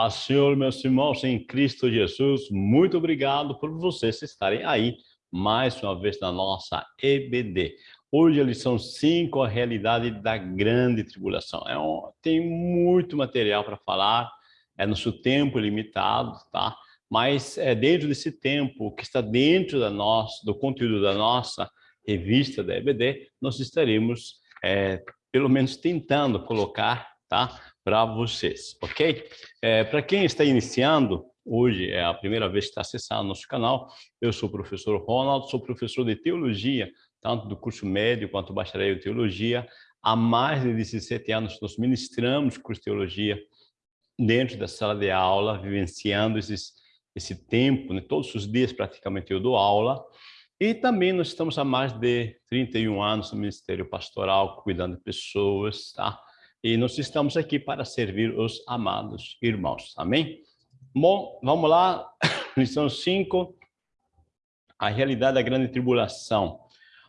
Paz, Senhor, meus irmãos, em Cristo Jesus, muito obrigado por vocês estarem aí mais uma vez na nossa EBD. Hoje a lição 5, a realidade da grande tribulação. É um, tem muito material para falar, é nosso tempo limitado, tá? Mas é dentro desse tempo que está dentro da nossa, do conteúdo da nossa revista da EBD, nós estaremos, é, pelo menos, tentando colocar, tá? Para vocês, ok? É, para quem está iniciando, hoje é a primeira vez que está acessando nosso canal, eu sou o professor Ronald, sou professor de Teologia, tanto do curso médio quanto bacharel em Teologia. Há mais de 17 anos nós ministramos curso de Teologia dentro da sala de aula, vivenciando esses, esse tempo, né? todos os dias praticamente eu dou aula, e também nós estamos há mais de 31 anos no Ministério Pastoral, cuidando de pessoas, tá? E nós estamos aqui para servir os amados irmãos. Amém? Bom, vamos lá. Lição 5. A realidade da grande tribulação.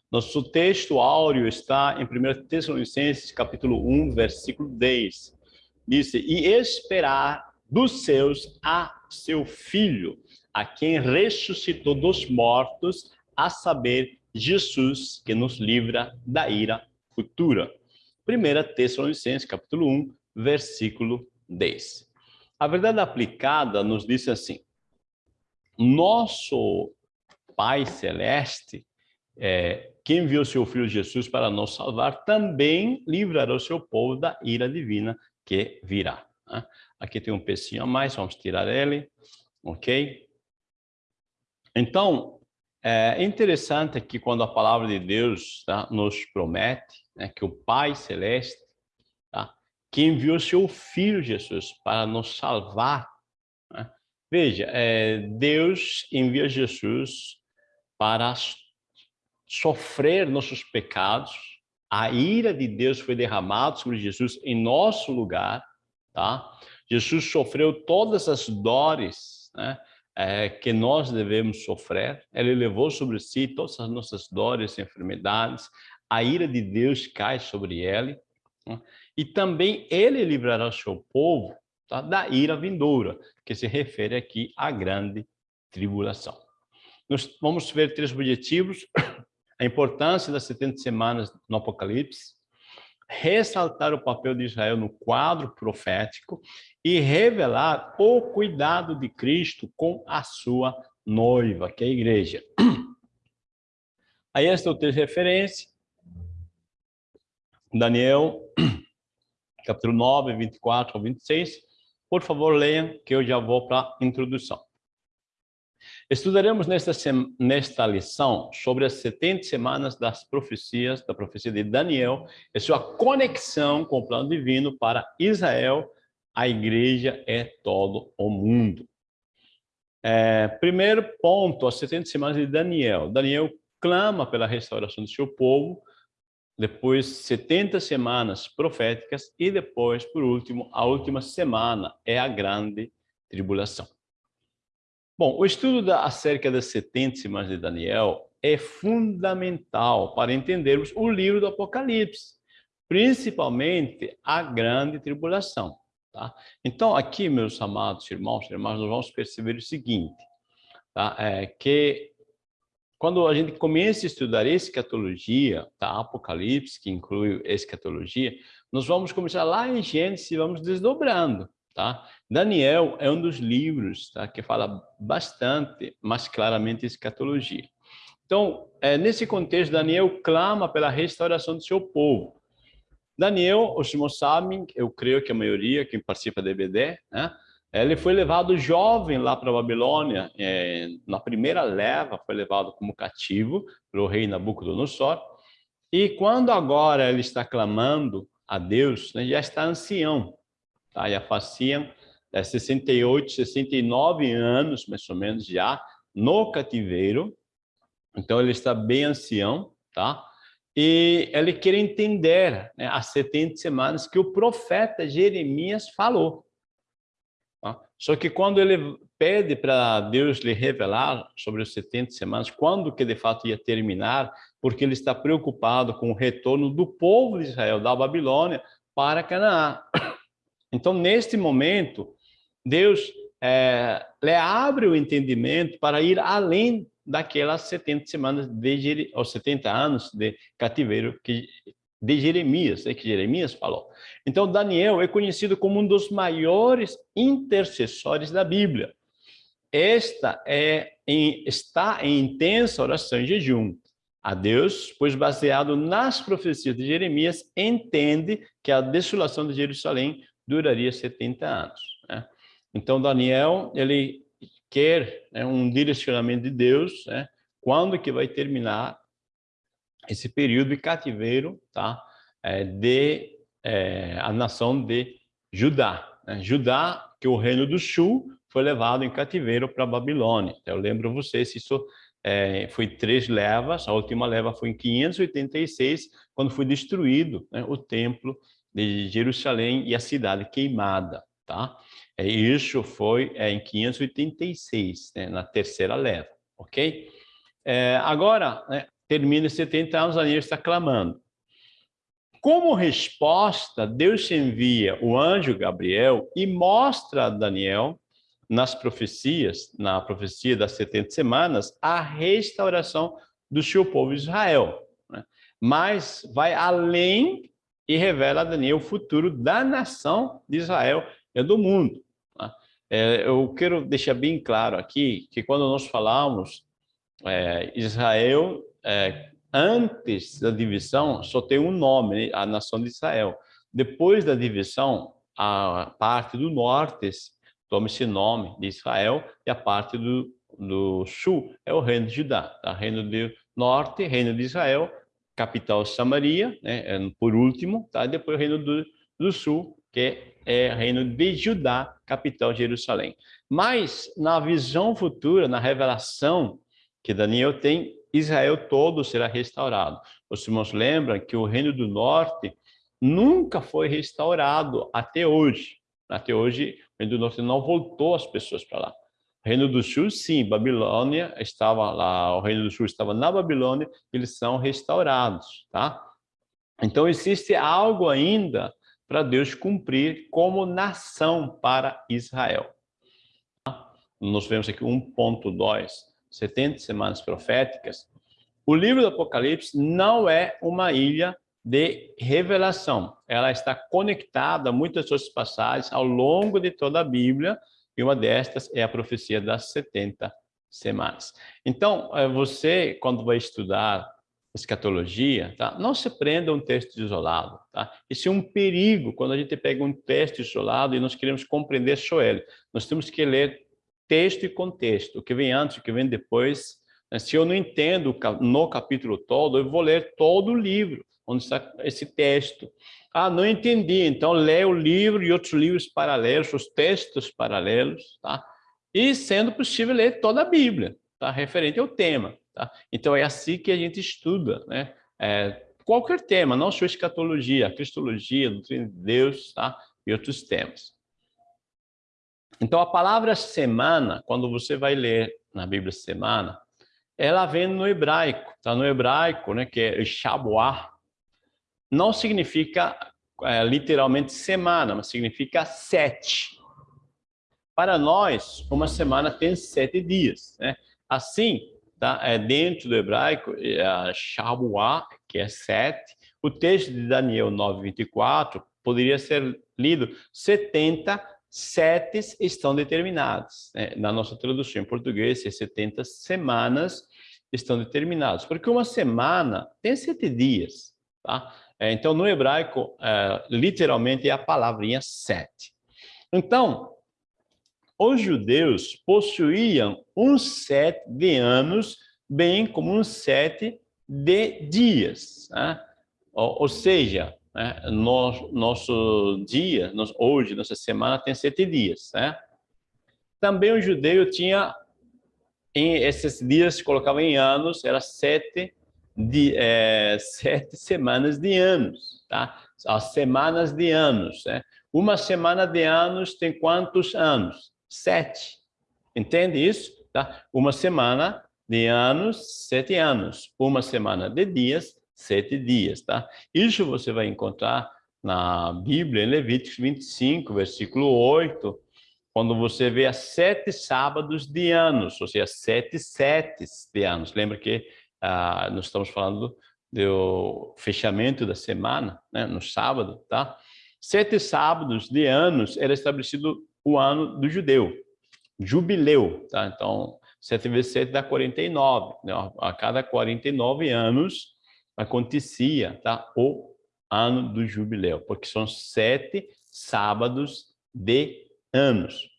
Nosso texto áureo está em 1 Tessalonicenses, capítulo 1, versículo 10. Diz, e esperar dos seus a seu filho, a quem ressuscitou dos mortos, a saber, Jesus, que nos livra da ira futura. 1 Tessalonicenses, capítulo 1, versículo 10. A verdade aplicada nos diz assim, nosso Pai Celeste, é, que enviou seu Filho Jesus para nos salvar, também livrará o seu povo da ira divina que virá. Né? Aqui tem um pecinho a mais, vamos tirar ele, ok? Então, é interessante que quando a palavra de Deus tá, nos promete né, que o Pai Celeste, tá, que enviou seu Filho Jesus para nos salvar. Né? Veja, é, Deus envia Jesus para sofrer nossos pecados, a ira de Deus foi derramada sobre Jesus em nosso lugar, tá? Jesus sofreu todas as dores, né? É, que nós devemos sofrer. Ele levou sobre si todas as nossas dores, enfermidades, a ira de Deus cai sobre ele, né? e também ele livrará o seu povo tá? da ira vindoura, que se refere aqui à grande tribulação. Nós vamos ver três objetivos, a importância das 70 semanas no Apocalipse, ressaltar o papel de Israel no quadro profético e revelar o cuidado de Cristo com a sua noiva, que é a igreja. Aí esta é o texto de referência, Daniel, capítulo 9, 24 ao 26. Por favor, leiam, que eu já vou para a introdução. Estudaremos nesta, nesta lição sobre as 70 semanas das profecias, da profecia de Daniel e sua conexão com o plano divino para Israel, a igreja é todo o mundo. É, primeiro ponto, as 70 semanas de Daniel. Daniel clama pela restauração do seu povo, depois 70 semanas proféticas e depois, por último, a última semana é a grande tribulação. Bom, o estudo acerca das 70 semanas de Daniel é fundamental para entendermos o livro do Apocalipse, principalmente a grande tribulação. Tá? Então, aqui, meus amados irmãos e irmãs, nós vamos perceber o seguinte, tá? é, que quando a gente começa a estudar escatologia, tá? Apocalipse, que inclui escatologia, nós vamos começar lá em Gênesis e vamos desdobrando, tá? Daniel é um dos livros tá? que fala bastante, mais claramente, escatologia. Então, é, nesse contexto, Daniel clama pela restauração do seu povo. Daniel, os irmãos sabem, eu creio que a maioria, quem participa da EBD, né? Ele foi levado jovem lá para a Babilônia, é, na primeira leva foi levado como cativo pelo rei Nabucodonosor, e quando agora ele está clamando a Deus, né, já está ancião, tá? já faziam é, 68, 69 anos, mais ou menos, já no cativeiro, então ele está bem ancião, tá? E ele quer entender né, as 70 semanas que o profeta Jeremias falou. Tá? Só que quando ele pede para Deus lhe revelar sobre os 70 semanas, quando que de fato ia terminar, porque ele está preocupado com o retorno do povo de Israel da Babilônia para Canaã. Então, neste momento, Deus é, lhe abre o entendimento para ir além daquelas 70 semanas de ou 70 anos de cativeiro que de Jeremias, é que Jeremias falou. Então Daniel é conhecido como um dos maiores intercessores da Bíblia. Esta é em, está em intensa oração e jejum a Deus, pois baseado nas profecias de Jeremias, entende que a desolação de Jerusalém duraria 70 anos. Né? Então, Daniel, ele quer né, um direcionamento de Deus, né, quando que vai terminar esse período de cativeiro tá, é, de é, a nação de Judá. Né? Judá, que o reino do sul, foi levado em cativeiro para Babilônia. Eu lembro vocês, isso é, foi três levas, a última leva foi em 586, quando foi destruído né, o templo de Jerusalém e a cidade queimada, tá? É, isso foi é, em 586, né, na terceira leva, ok? É, agora, né, termina 70 anos, Daniel está clamando. Como resposta, Deus envia o anjo Gabriel e mostra a Daniel nas profecias, na profecia das 70 semanas, a restauração do seu povo Israel. Né? Mas vai além e revela a Daniel o futuro da nação de Israel e do mundo. Né? É, eu quero deixar bem claro aqui que quando nós falamos é, Israel, é, antes da divisão, só tem um nome, né? a nação de Israel. Depois da divisão, a parte do norte toma esse nome de Israel, e a parte do, do sul é o reino de Judá, tá? reino do norte, reino de Israel, capital Samaria, né? É, por último, tá? depois o reino do, do sul, que é reino de Judá, capital Jerusalém. Mas na visão futura, na revelação que Daniel tem, Israel todo será restaurado. Os irmãos lembram que o reino do norte nunca foi restaurado até hoje. Até hoje, o Reino do Norte não voltou as pessoas para lá. O Reino do Sul, sim, Babilônia estava lá, o Reino do Sul estava na Babilônia, eles são restaurados, tá? Então, existe algo ainda para Deus cumprir como nação para Israel. Nós vemos aqui 1.2, 70 semanas proféticas. O livro do Apocalipse não é uma ilha de revelação. Ela está conectada a muitas outras passagens ao longo de toda a Bíblia, e uma destas é a profecia das 70 semanas. Então, eh, você, quando vai estudar escatologia, tá? não se prenda a um texto isolado. Tá? Isso é um perigo quando a gente pega um texto isolado e nós queremos compreender só ele. Nós temos que ler texto e contexto, o que vem antes, o que vem depois. Né? Se eu não entendo no capítulo todo, eu vou ler todo o livro onde está esse texto. Ah, não entendi, então lê o livro e outros livros paralelos, os textos paralelos, tá? E, sendo possível, ler toda a Bíblia, tá? Referente ao tema, tá? Então, é assim que a gente estuda, né? É, qualquer tema, não só escatologia, cristologia, doutrina de Deus, tá? E outros temas. Então, a palavra semana, quando você vai ler na Bíblia semana, ela vem no hebraico, tá? No hebraico, né? Que é Shabuah, não significa é, literalmente semana, mas significa sete. Para nós, uma semana tem sete dias. Né? Assim, tá? é, dentro do hebraico, é, Shabuah, que é sete, o texto de Daniel 9:24 poderia ser lido 70 setes estão determinados. Né? Na nossa tradução em português, é 70 semanas estão determinados. Porque uma semana tem sete dias. Tá? É, então, no hebraico, é, literalmente é a palavrinha sete. Então, os judeus possuíam um sete de anos, bem como um sete de dias. Né? Ou, ou, seja, né, no, nosso dia, hoje, nossa semana tem sete dias. Né? Também o judeu tinha, em esses dias, colocava em anos, era sete de é, sete semanas de anos, tá? As semanas de anos, né? Uma semana de anos tem quantos anos? Sete. Entende isso? Tá? Uma semana de anos, sete anos. Uma semana de dias, sete dias, tá? Isso você vai encontrar na Bíblia, em Levíticos 25, versículo 8, quando você vê as sete sábados de anos, ou seja, sete setes de anos. Lembra que ah, nós estamos falando do fechamento da semana, né, no sábado, tá? Sete sábados de anos era estabelecido o ano do judeu, jubileu, tá? Então, 7 vezes 7 dá 49, né? A cada 49 anos acontecia, tá? O ano do jubileu, porque são sete sábados de anos.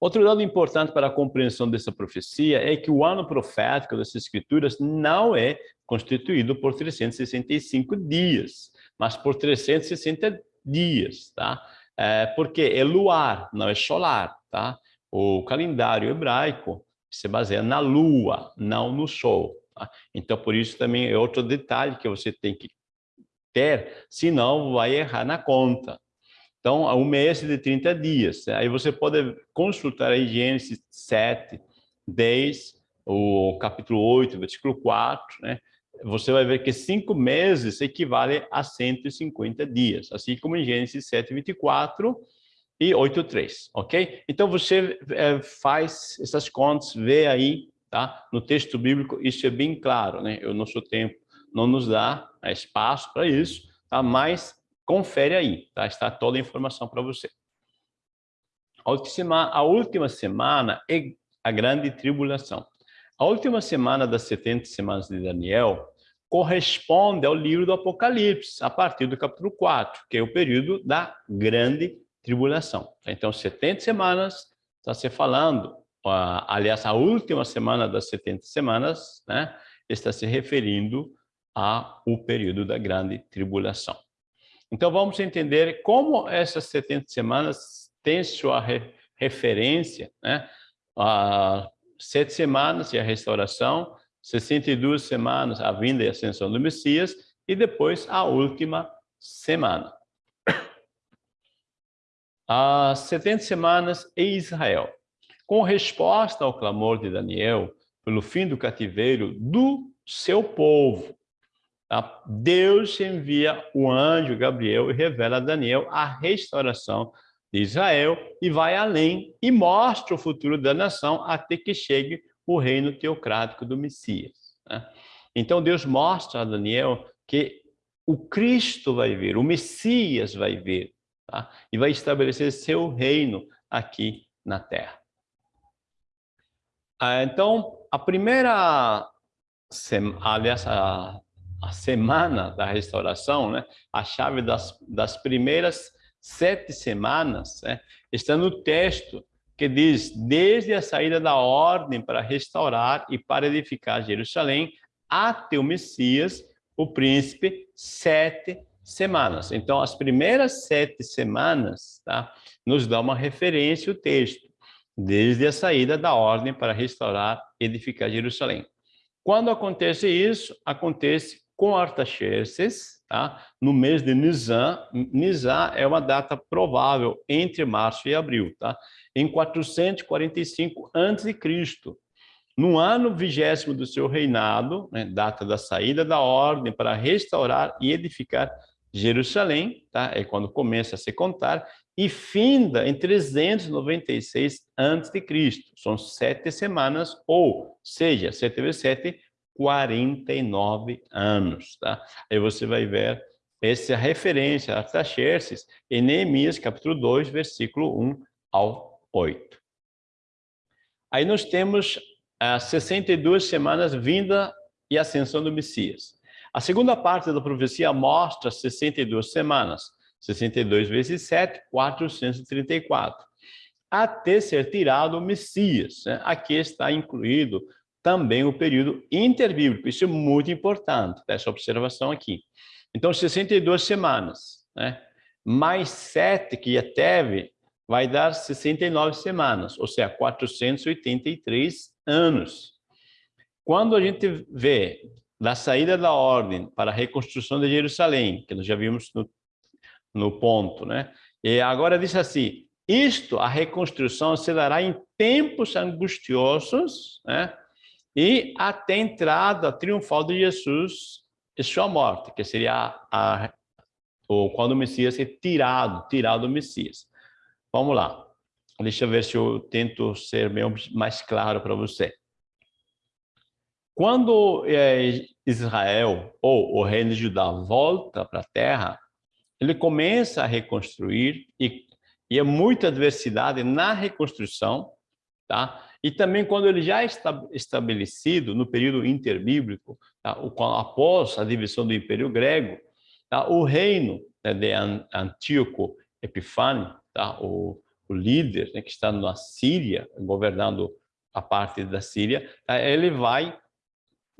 Outro dado importante para a compreensão dessa profecia é que o ano profético das Escrituras não é constituído por 365 dias, mas por 360 dias, tá? É, porque é luar, não é solar, tá? O calendário hebraico se baseia na lua, não no sol. Então, por isso também é outro detalhe que você tem que ter, senão vai errar na conta. Então, um mês de 30 dias. Né? Aí você pode consultar aí Gênesis 7, 10, o capítulo 8, versículo 4, né? Você vai ver que cinco meses equivale a 150 dias, assim como em Gênesis 7, 24 e 8, 3, ok? Então, você é, faz essas contas, vê aí, tá? No texto bíblico, isso é bem claro, né? O nosso tempo não nos dá né, espaço para isso, tá? Mas confere aí, tá? Está toda a informação para você. A última, a última semana é a grande tribulação. A última semana das 70 semanas de Daniel corresponde ao livro do Apocalipse, a partir do capítulo 4, que é o período da grande tribulação. Então, 70 semanas está se falando, aliás, a última semana das 70 semanas, né, está se referindo ao período da grande tribulação. Então, vamos entender como essas 70 semanas têm sua re referência, né? Sete semanas e a restauração, 62 semanas a vinda e ascensão do Messias, e depois a última semana. As 70 semanas em Israel. Com resposta ao clamor de Daniel pelo fim do cativeiro do seu povo, Tá? Deus envia o anjo Gabriel e revela a Daniel a restauração de Israel e vai além e mostra o futuro da nação até que chegue o reino teocrático do Messias. Né? Então Deus mostra a Daniel que o Cristo vai vir, o Messias vai vir tá? e vai estabelecer seu reino aqui na terra. Ah, então, a primeira, aliás, a a semana da restauração, né? a chave das, das primeiras sete semanas, né? está no texto que diz, desde a saída da ordem para restaurar e para edificar Jerusalém, até o Messias, o príncipe, sete semanas. Então, as primeiras sete semanas tá? nos dá uma referência o texto, desde a saída da ordem para restaurar e edificar Jerusalém. Quando acontece isso, acontece com Artaxerxes, tá? no mês de Nisan. Nisan é uma data provável entre março e abril, tá? em 445 a.C. No ano vigésimo do seu reinado, né, data da saída da ordem para restaurar e edificar Jerusalém, tá? é quando começa a se contar, e finda em 396 a.C. São sete semanas, ou seja, sete vezes sete, 49 anos, tá? Aí você vai ver essa referência a Artaxerxes em Neemias, capítulo 2, versículo 1 ao 8. Aí nós temos as 62 semanas vinda e ascensão do Messias. A segunda parte da profecia mostra 62 semanas, 62 vezes 7, 434, até ser tirado o Messias. Né? Aqui está incluído também o período interbíblico. Isso é muito importante, essa observação aqui. Então, 62 semanas, né? mais 7 que já teve, vai dar 69 semanas, ou seja, 483 anos. Quando a gente vê da saída da ordem para a reconstrução de Jerusalém, que nós já vimos no, no ponto, né? E agora diz assim, isto, a reconstrução se dará em tempos angustiosos, né? e até a entrada triunfal de Jesus e sua morte, que seria a, ou quando o Messias é tirado, tirado o Messias. Vamos lá. Deixa eu ver se eu tento ser mais claro para você. Quando é, Israel ou o reino de Judá volta para a terra, ele começa a reconstruir e, e é muita adversidade na reconstrução, tá? E também quando ele já está estabelecido no período interbíblico, tá? após a divisão do Império Grego, tá? o reino né, de Antíoco Epifânio, tá? o, o líder né, que está na Síria, governando a parte da Síria, tá? ele vai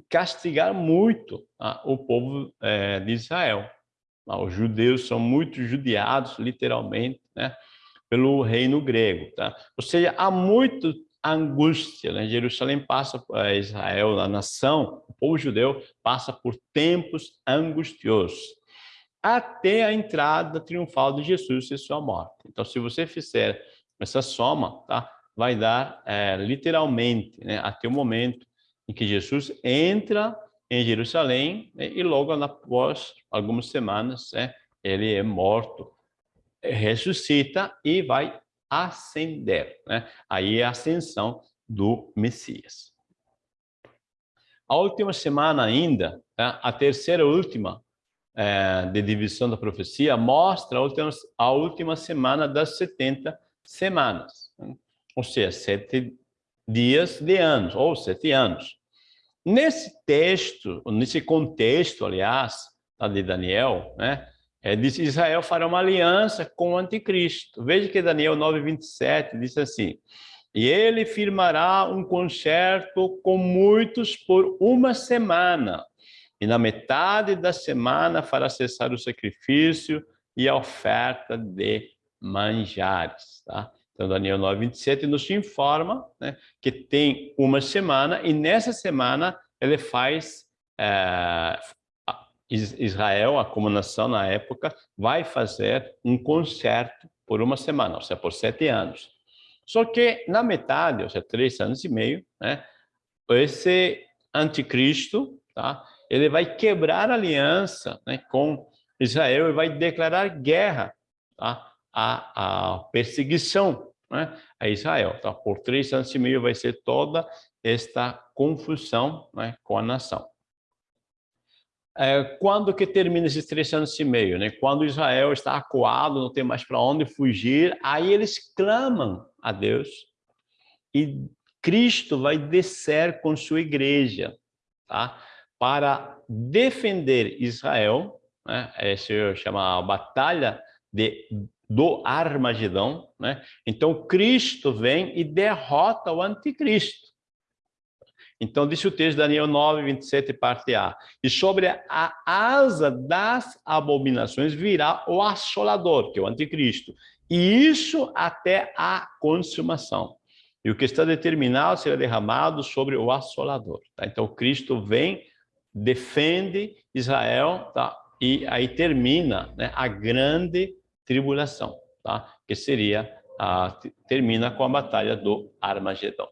castigar muito tá? o povo é, de Israel. Tá? Os judeus são muito judiados, literalmente, né? pelo reino grego. Tá? Ou seja, há muito angústia. Né? Jerusalém passa, eh, Israel, a nação, o povo judeu, passa por tempos angustiosos, até a entrada triunfal de Jesus e sua morte. Então, se você fizer essa soma, tá? vai dar é, literalmente né? até o momento em que Jesus entra em Jerusalém né? e logo após algumas semanas né? ele é morto, ressuscita e vai ascender. Né? Aí é a ascensão do Messias. A última semana ainda, tá? a terceira última é, de divisão da profecia, mostra a última, a última semana das 70 semanas. Né? Ou seja, sete dias de anos, ou sete anos. Nesse texto, nesse contexto, aliás, tá, de Daniel, né, é, diz Israel fará uma aliança com o anticristo. Veja que Daniel 9:27 diz assim: "E ele firmará um concerto com muitos por uma semana, e na metade da semana fará cessar o sacrifício e a oferta de manjares", tá? Então Daniel 9:27 nos informa, né, que tem uma semana e nessa semana ele faz é, Israel, a como nação na época, vai fazer um concerto por uma semana, ou seja, por sete anos. Só que na metade, ou seja, três anos e meio, né, esse anticristo, tá, ele vai quebrar aliança né, com Israel e vai declarar guerra tá, a, a perseguição né, a Israel. Tá? Por três anos e meio vai ser toda esta confusão né, com a nação. É, quando que termina esses três anos e meio? Né? Quando Israel está acuado, não tem mais para onde fugir, aí eles clamam a Deus e Cristo vai descer com sua igreja tá? para defender Israel, né? essa chama a batalha de, do Armagedão. Né? Então Cristo vem e derrota o anticristo. Então, disse o texto Daniel 9, 27, parte A. E sobre a asa das abominações virá o assolador, que é o anticristo. E isso até a consumação. E o que está determinado será derramado sobre o assolador. Tá? Então, Cristo vem, defende Israel, tá? e aí termina né, a grande tribulação, tá? que seria, a, termina com a batalha do Armagedão.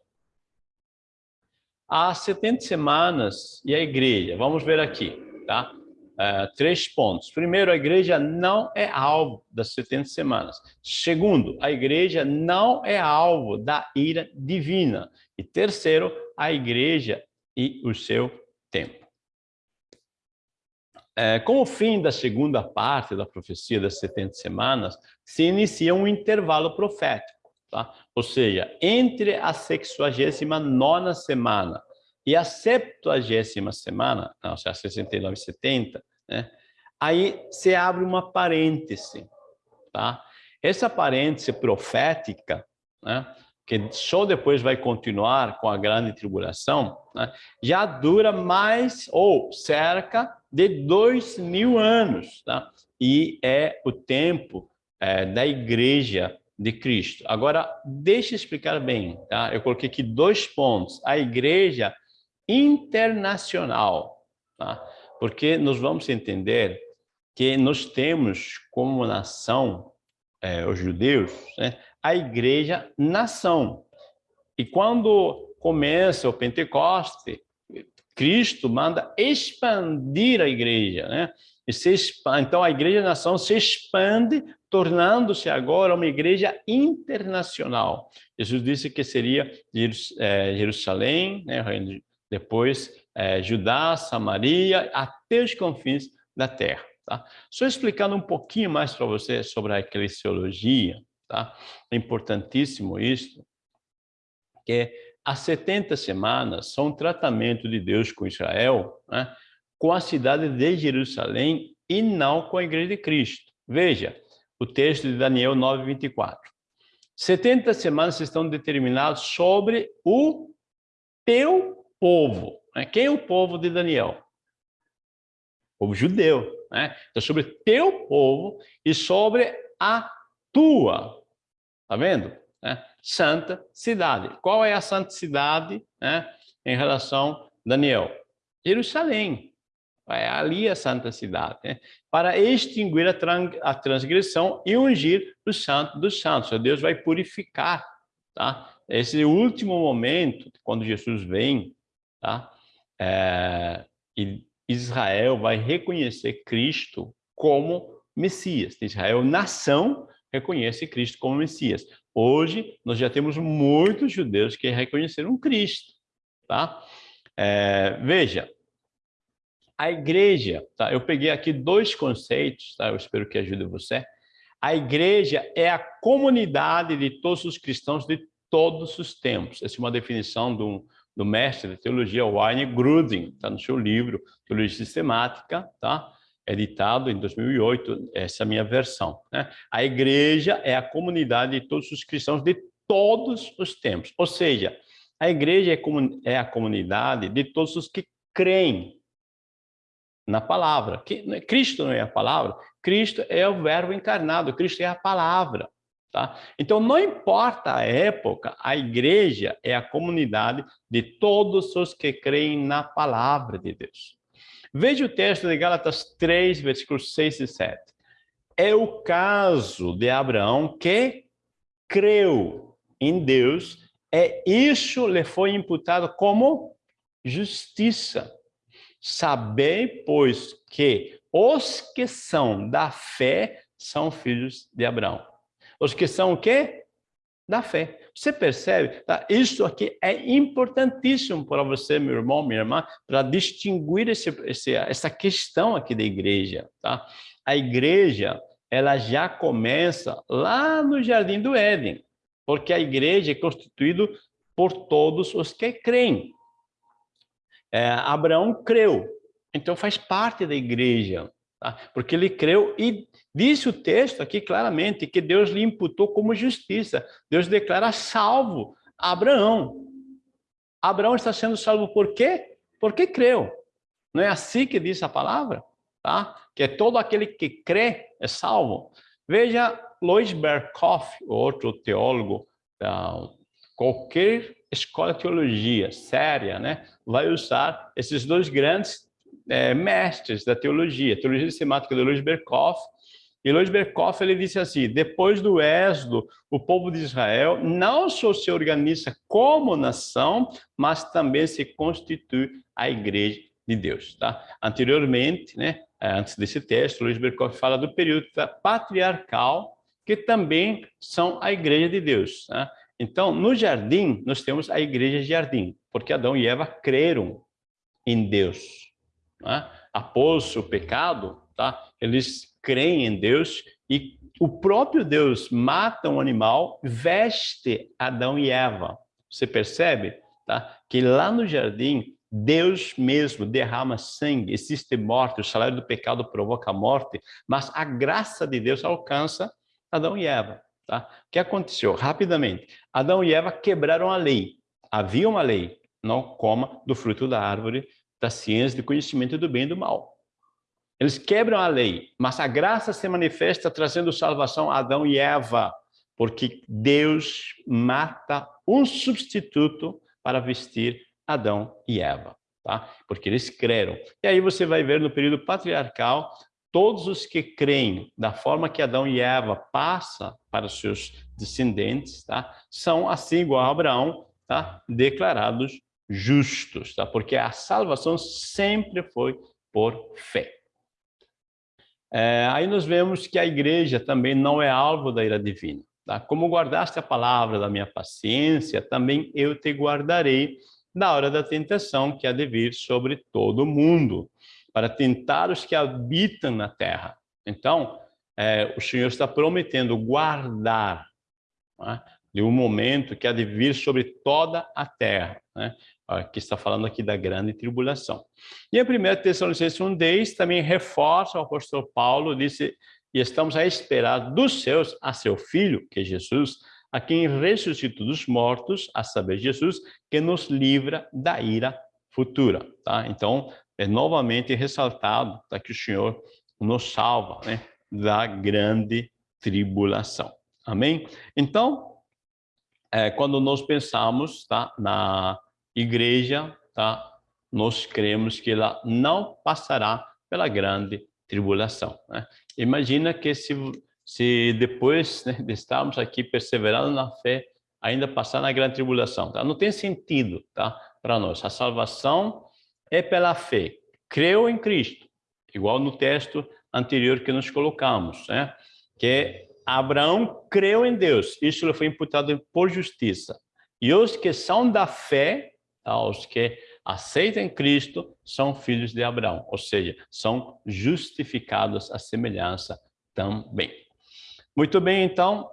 Há 70 semanas e a igreja, vamos ver aqui, tá? Uh, três pontos. Primeiro, a igreja não é alvo das 70 semanas. Segundo, a igreja não é alvo da ira divina. E terceiro, a igreja e o seu tempo. É, com o fim da segunda parte da profecia das 70 semanas, se inicia um intervalo profético. Tá? Ou seja, entre a 69 semana e a 70 semana, não, ou seja, 69 e 70, né? aí se abre uma parêntese. Tá? Essa parêntese profética, né? que só depois vai continuar com a grande tribulação, né? já dura mais ou cerca de dois mil anos. Tá? E é o tempo é, da igreja de Cristo. Agora, deixa eu explicar bem, tá? Eu coloquei aqui dois pontos. A igreja internacional, tá? Porque nós vamos entender que nós temos como nação, é, os judeus, né? a igreja nação. E quando começa o Pentecoste, Cristo manda expandir a igreja, né? Expande, então a igreja nação se expande tornando-se agora uma igreja internacional. Jesus disse que seria é, Jerusalém, né, depois é, Judá, Samaria, até os confins da terra. Tá? Só explicando um pouquinho mais para você sobre a eclesiologia, tá? é importantíssimo isso, que as 70 semanas são um tratamento de Deus com Israel, né? com a cidade de Jerusalém e não com a igreja de Cristo. Veja, o texto de Daniel 9, 24. 70 semanas estão determinadas sobre o teu povo. Né? Quem é o povo de Daniel? O povo judeu. Né? Então, sobre teu povo e sobre a tua, tá vendo? Né? Santa cidade. Qual é a santa cidade né? em relação a Daniel? Jerusalém. É ali a santa cidade, né? para extinguir a, transgressão e ungir o santo dos santos. Deus vai purificar, tá? Esse último momento, quando Jesus vem, tá? É, Israel vai reconhecer Cristo como Messias. Israel, nação, reconhece Cristo como Messias. Hoje, nós já temos muitos judeus que reconheceram Cristo, tá? É, veja, a igreja, tá? Eu peguei aqui dois conceitos, tá? Eu espero que ajude você. A igreja é a comunidade de todos os cristãos de todos os tempos. Essa é uma definição do, do mestre de teologia Wayne Grudem, está no seu livro Teologia Sistemática, tá? Editado em 2008, essa é a minha versão. Né? A igreja é a comunidade de todos os cristãos de todos os tempos. Ou seja, a igreja é, é a comunidade de todos os que creem na palavra. É, Cristo não é a palavra, Cristo é o verbo encarnado, Cristo é a palavra. Tá? Então, não importa a época, a igreja é a comunidade de todos os que creem na palavra de Deus. Veja o texto de Gálatas 3, versículos 6 e 7. É o caso de Abraão que creu em Deus, é isso lhe foi imputado como justiça. Sabei, pois, que os que são da fé são filhos de Abraão. Os que são o quê? Da fé. Você percebe? Tá? Isso aqui é importantíssimo para você, meu irmão, minha irmã, para distinguir esse, esse, essa questão aqui da igreja. Tá? A igreja, ela já começa lá no Jardim do Éden, porque a igreja é constituída por todos os que creem. É, Abraão creu, então faz parte da igreja, tá? porque ele creu e disse o texto aqui claramente que Deus lhe imputou como justiça. Deus declara salvo Abraão. Abraão está sendo salvo por quê? Porque creu. Não é assim que diz a palavra? Tá? Que é todo aquele que crê é salvo. Veja Lois Berkoff, outro teólogo, qualquer escola de teologia séria, né, vai usar esses dois grandes é, mestres da teologia, teologia sistemática de Luiz Berkoff, e Luiz Berkoff ele disse assim, depois do êxodo, o povo de Israel não só se organiza como nação, mas também se constitui a igreja de Deus. Tá? Anteriormente, né, antes desse texto, Luiz Berkoff fala do período patriarcal, que também são a igreja de Deus. Tá? Então, no jardim, nós temos a igreja de jardim, porque Adão e Eva creram em Deus. Né? Após o pecado, tá? eles creem em Deus e o próprio Deus mata um animal, veste Adão e Eva. Você percebe tá? que lá no jardim, Deus mesmo derrama sangue, existe morte, o salário do pecado provoca a morte, mas a graça de Deus alcança Adão e Eva. Tá? O que aconteceu? Rapidamente, Adão e Eva quebraram a lei. Havia uma lei, não coma do fruto da árvore da ciência, do conhecimento do bem e do mal. Eles quebram a lei, mas a graça se manifesta trazendo salvação a Adão e Eva, porque Deus mata um substituto para vestir Adão e Eva, tá? Porque eles creram. E aí você vai ver no período patriarcal todos os que creem da forma que Adão e Eva passa para os seus descendentes, tá? São assim igual a Abraão, tá? Declarados justos, tá? Porque a salvação sempre foi por fé. É, aí nós vemos que a igreja também não é alvo da ira divina. Tá? Como guardaste a palavra da minha paciência, também eu te guardarei na hora da tentação que há de vir sobre todo mundo, para tentar os que habitam na terra. Então, é, o Senhor está prometendo guardar né, de um momento que há de vir sobre toda a terra, né, que está falando aqui da grande tribulação. E em 1 Tessalonicenses 1,10 também reforça o apóstolo Paulo, disse, e estamos a esperar dos seus a seu Filho, que é Jesus, a quem ressuscitou dos mortos, a saber, Jesus, que nos livra da ira futura. Tá? Então, é novamente ressaltado tá, que o Senhor nos salva né, da grande tribulação. Amém? Então, é, quando nós pensamos tá, na igreja, tá, nós cremos que ela não passará pela grande tribulação. Né? Imagina que se, se depois né, de estarmos aqui perseverando na fé, ainda passar na grande tribulação. Tá? Não tem sentido tá, para nós. A salvação é pela fé. Creu em Cristo, igual no texto anterior que nós colocamos, né? que Abraão creu em Deus, isso lhe foi imputado por justiça. E os que são da fé, tá? os que aceitam Cristo, são filhos de Abraão, ou seja, são justificados à semelhança também. Muito bem, então,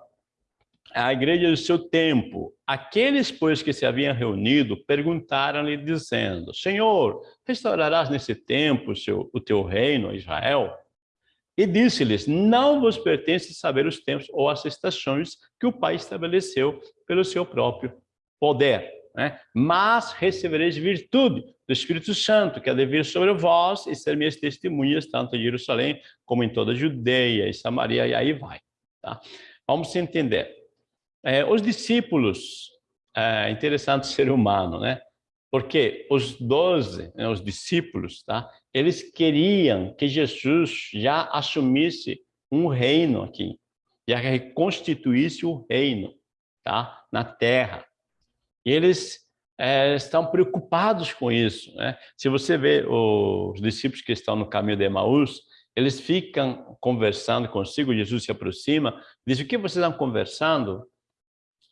a igreja do seu tempo, aqueles, pois, que se haviam reunido, perguntaram-lhe, dizendo, Senhor, restaurarás nesse tempo o, seu, o teu reino, Israel? E disse-lhes, não vos pertence saber os tempos ou as estações que o Pai estabeleceu pelo seu próprio poder. Né? Mas recebereis virtude do Espírito Santo, que há de vir sobre vós e ser minhas testemunhas, tanto em Jerusalém como em toda a Judeia e Samaria, e aí vai. Tá? Vamos entender. É, os discípulos, é interessante ser humano, né? Porque os doze, né, os discípulos, tá? eles queriam que Jesus já assumisse um reino aqui, já reconstituísse o reino tá? na terra. E eles é, estão preocupados com isso. Né? Se você vê os discípulos que estão no caminho de Emaús, eles ficam conversando consigo, Jesus se aproxima, diz, o que vocês estão conversando?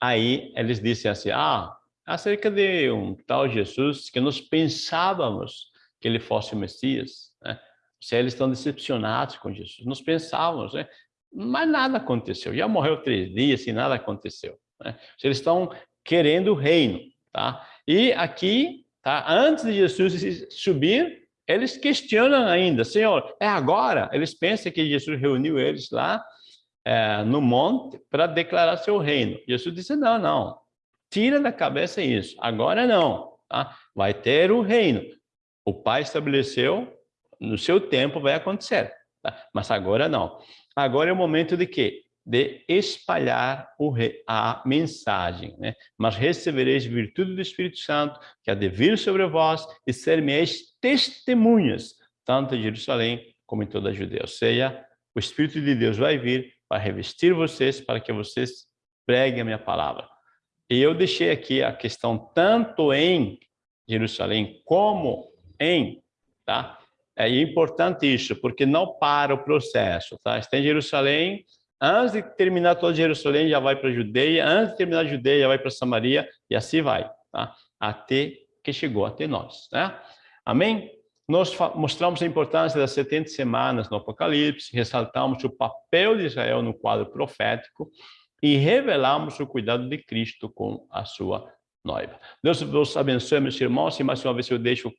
Aí eles dizem assim, ah, acerca de um tal Jesus que nós pensávamos que ele fosse o Messias. Né? Se eles estão decepcionados com Jesus, nós pensávamos, né? mas nada aconteceu. Já morreu três dias e nada aconteceu. Né? Eles estão querendo o reino, tá? E aqui, tá? Antes de Jesus subir, eles questionam ainda, Senhor, é agora? Eles pensam que Jesus reuniu eles lá é, no monte para declarar seu reino. Jesus disse, não, não, Tira da cabeça isso. Agora não. Tá? Vai ter o reino. O Pai estabeleceu, no seu tempo vai acontecer. Tá? Mas agora não. Agora é o momento de quê? De espalhar a mensagem. Né? Mas recebereis virtude do Espírito Santo, que há de vir sobre vós e ser minhas testemunhas, tanto em Jerusalém como em toda a Judeia. Ou seja, o Espírito de Deus vai vir para revestir vocês, para que vocês preguem a minha palavra. E eu deixei aqui a questão tanto em Jerusalém como em, tá? É importante isso, porque não para o processo, tá? Está em Jerusalém, antes de terminar toda Jerusalém, já vai para a Judeia, antes de terminar a Judeia, já vai para Samaria, e assim vai, tá? Até que chegou até nós, né? Amém? Nós mostramos a importância das 70 semanas no Apocalipse, ressaltamos o papel de Israel no quadro profético, e revelamos o cuidado de Cristo com a sua noiva. Deus vos abençoe, meus irmãos, e mais uma vez eu deixo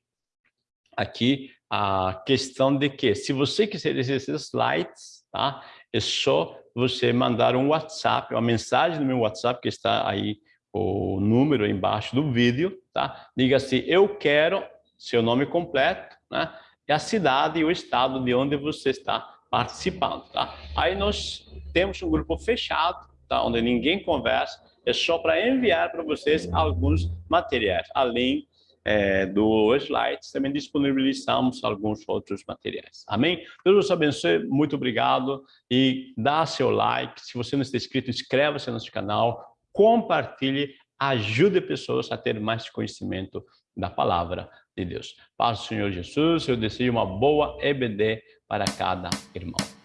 aqui a questão de que, se você quiser esses slides, tá? é só você mandar um WhatsApp, uma mensagem no meu WhatsApp, que está aí o número embaixo do vídeo, tá? Diga assim, eu quero seu nome completo, né? E a cidade e o estado de onde você está participando, tá? Aí nós temos um grupo fechado, tá? onde ninguém conversa, é só para enviar para vocês alguns materiais, além é, do slides, também disponibilizamos alguns outros materiais. Amém? Deus te abençoe, muito obrigado e dá seu like. Se você não está inscrito, inscreva-se no nosso canal, compartilhe, ajude pessoas a ter mais conhecimento da palavra de Deus. Paz do Senhor Jesus, eu desejo uma boa EBD para cada irmão.